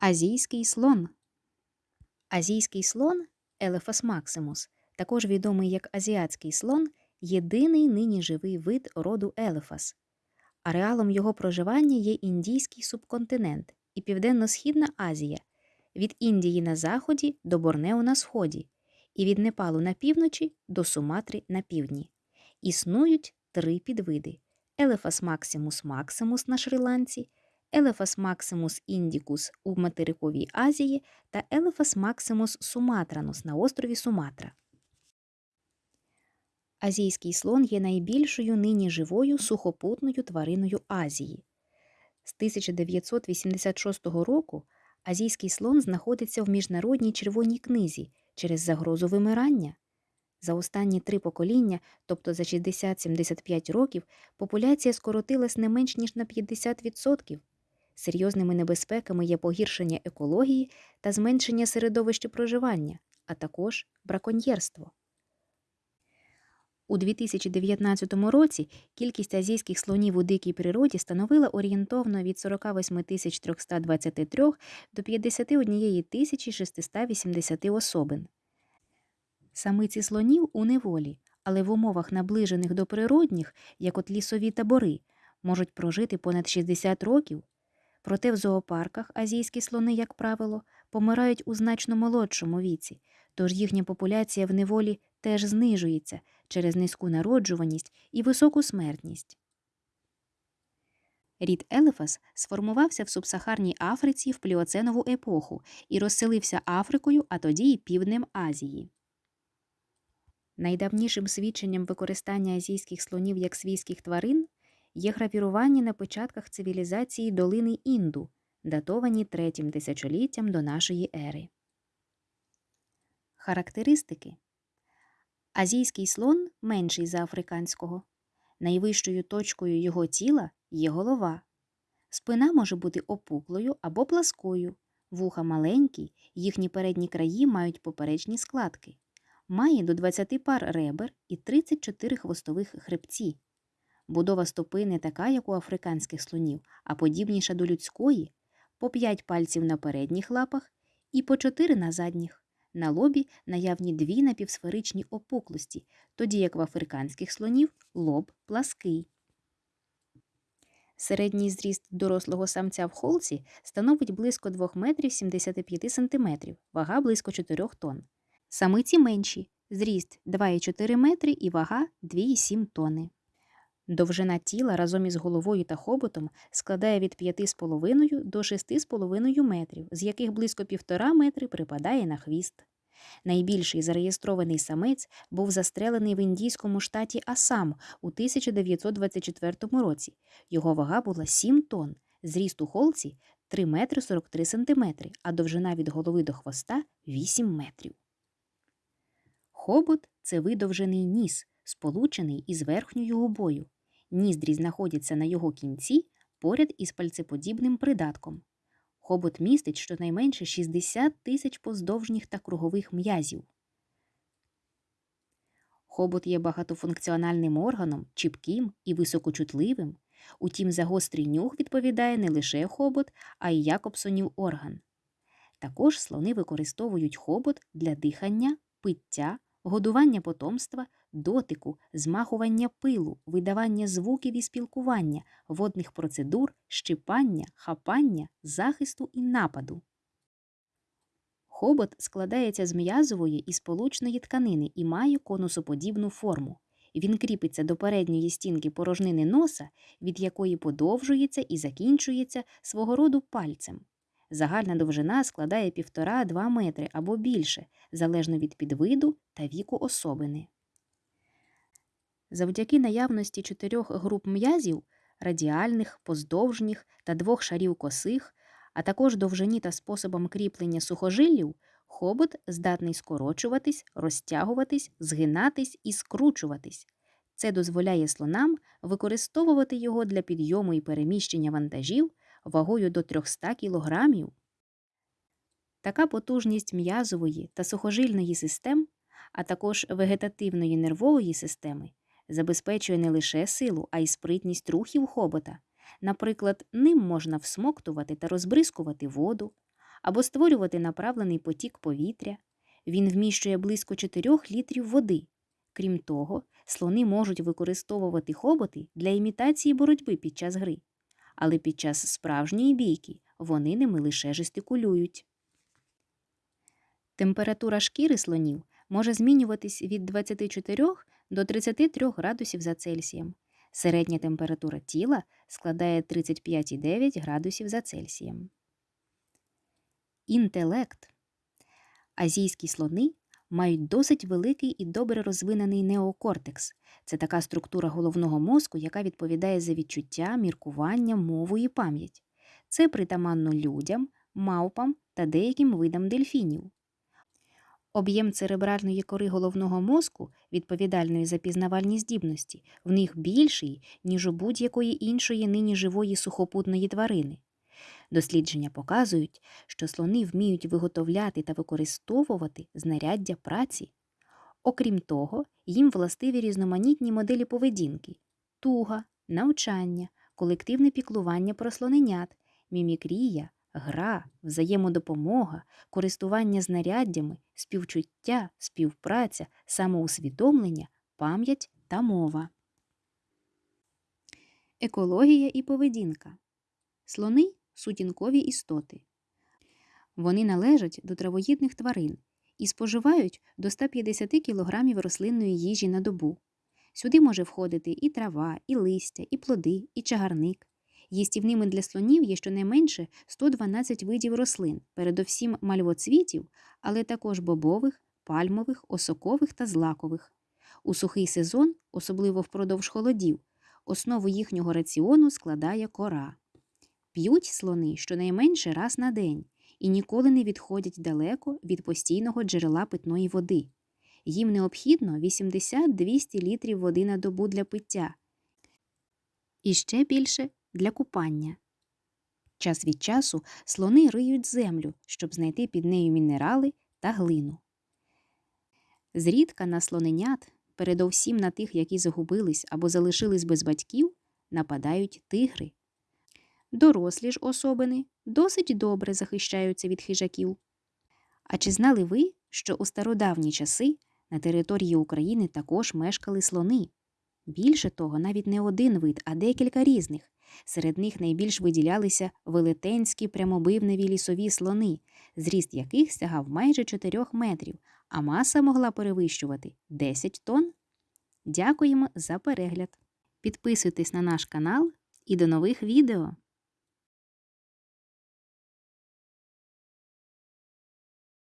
Азійський слон. Азійський слон Елефас максимус, також відомий як азіатський слон, єдиний нині живий вид роду Елефас. Ареалом його проживання є індійський субконтинент і Південно-Східна Азія, від Індії на заході до Борнео на сході, і від Непалу на півночі до Суматри на півдні. Існують три підвиди: Елефас максимус максимус на Шрі-Ланці, Елефас максимус індікус у материковій Азії та Елефас максимус суматранус на острові Суматра. Азійський слон є найбільшою нині живою сухопутною твариною Азії. З 1986 року азійський слон знаходиться в міжнародній червоній книзі через загрозу вимирання. За останні три покоління, тобто за 60-75 років, популяція скоротилась не менш ніж на 50%. Серйозними небезпеками є погіршення екології та зменшення середовища проживання, а також браконьєрство. У 2019 році кількість азійських слонів у дикій природі становила орієнтовно від 48 323 до 51 680 особин. Самиці слонів у неволі, але в умовах наближених до природних, як от лісові табори, можуть прожити понад 60 років. Проте в зоопарках азійські слони, як правило, помирають у значно молодшому віці, тож їхня популяція в неволі теж знижується через низьку народжуваність і високу смертність. Рід Елефас сформувався в субсахарній Африці в пліоценову епоху і розселився Африкою, а тоді й півднем Азії. Найдавнішим свідченням використання азійських слонів як свійських тварин є гравірування на початках цивілізації долини Інду, датовані третім тисячоліттям до нашої ери. Характеристики Азійський слон менший за африканського. Найвищою точкою його тіла є голова. Спина може бути опуклою або пласкою, вуха маленькі, їхні передні краї мають поперечні складки. Має до 20 пар ребер і 34 хвостових хребці. Будова стопи не така, як у африканських слонів, а подібніша до людської, по 5 пальців на передніх лапах і по 4 на задніх. На лобі наявні дві напівсферичні опуклості, тоді як в африканських слонів лоб плаский. Середній зріст дорослого самця в холці становить близько 2 метрів 75 сантиметрів, вага близько 4 тонн. Самиці менші, зріст 2,4 метри і вага 2,7 тонни. Довжина тіла разом із головою та хоботом складає від 5,5 до 6,5 метрів, з яких близько 1,5 метри припадає на хвіст. Найбільший зареєстрований самець був застрелений в індійському штаті Асам у 1924 році. Його вага була 7 тонн, зріст у холці 3 метри 43 сантиметри, а довжина від голови до хвоста 8 метрів. Хобот це видовжений ніс, сполучений із верхньою губою. Ніздрі знаходяться на його кінці поряд із пальцеподібним придатком. Хобот містить щонайменше 60 тисяч поздовжніх та кругових м'язів. Хобот є багатофункціональним органом, чіпким і високочутливим. Утім, за гострий нюх відповідає не лише хобот, а й Якобсонів орган. Також слони використовують хобот для дихання, пиття, годування потомства, дотику, змахування пилу, видавання звуків і спілкування, водних процедур, щипання, хапання, захисту і нападу. Хобот складається з м'язової і сполучної тканини і має конусоподібну форму. Він кріпиться до передньої стінки порожнини носа, від якої подовжується і закінчується свого роду пальцем. Загальна довжина складає 1,5-2 метри або більше, залежно від підвиду та віку особини. Завдяки наявності чотирьох груп м'язів радіальних, поздовжніх та двох шарів косих, а також довжині та способом кріплення сухожиллів, хобот здатний скорочуватись, розтягуватись, згинатись і скручуватись. Це дозволяє слонам використовувати його для підйому і переміщення вантажів вагою до 300 кг. Така потужність м'язової та сухожильної систем, а також вегетативної нервової системи забезпечує не лише силу, а й спритність рухів хобота. Наприклад, ним можна всмоктувати та розбризкувати воду, або створювати направлений потік повітря. Він вміщує близько 4 літрів води. Крім того, слони можуть використовувати хоботи для імітації боротьби під час гри, але під час справжньої бійки вони ними лише жестикулюють. Температура шкіри слонів може змінюватись від 24 до 33 градусів за Цельсієм. Середня температура тіла складає 35,9 градусів за Цельсієм. Інтелект. Азійські слони мають досить великий і добре розвинений неокортекс. Це така структура головного мозку, яка відповідає за відчуття, міркування, мову і пам'ять. Це притаманно людям, мавпам та деяким видам дельфінів. Об'єм церебральної кори головного мозку, відповідальної за пізнавальні здібності, в них більший, ніж у будь-якої іншої нині живої сухопутної тварини. Дослідження показують, що слони вміють виготовляти та використовувати знаряддя праці. Окрім того, їм властиві різноманітні моделі поведінки туга, навчання, колективне піклування про слоненят, мімікрія, гра, взаємодопомога, користування знаряддями, співчуття, співпраця, самоусвідомлення, пам'ять та мова. Екологія і поведінка. Слони сутінкові істоти. Вони належать до травоїдних тварин і споживають до 150 кг рослинної їжі на добу. Сюди може входити і трава, і листя, і плоди, і чагарник. Їстівними для слонів є щонайменше 112 видів рослин, передовсім мальвоцвітів, але також бобових, пальмових, осокових та злакових. У сухий сезон, особливо впродовж холодів, основу їхнього раціону складає кора. П'ють слони щонайменше раз на день і ніколи не відходять далеко від постійного джерела питної води. Їм необхідно 80-200 літрів води на добу для пиття і ще більше для купання. Час від часу слони риють землю, щоб знайти під нею мінерали та глину. Зрідка на слоненят, передовсім на тих, які загубились або залишились без батьків, нападають тигри. Дорослі ж особини досить добре захищаються від хижаків. А чи знали ви, що у стародавні часи на території України також мешкали слони? Більше того, навіть не один вид, а декілька різних. Серед них найбільш виділялися велетенські прямобивневі лісові слони, зріст яких сягав майже 4 метрів, а маса могла перевищувати 10 тонн. Дякуємо за перегляд. Підписуйтесь на наш канал і до нових відео!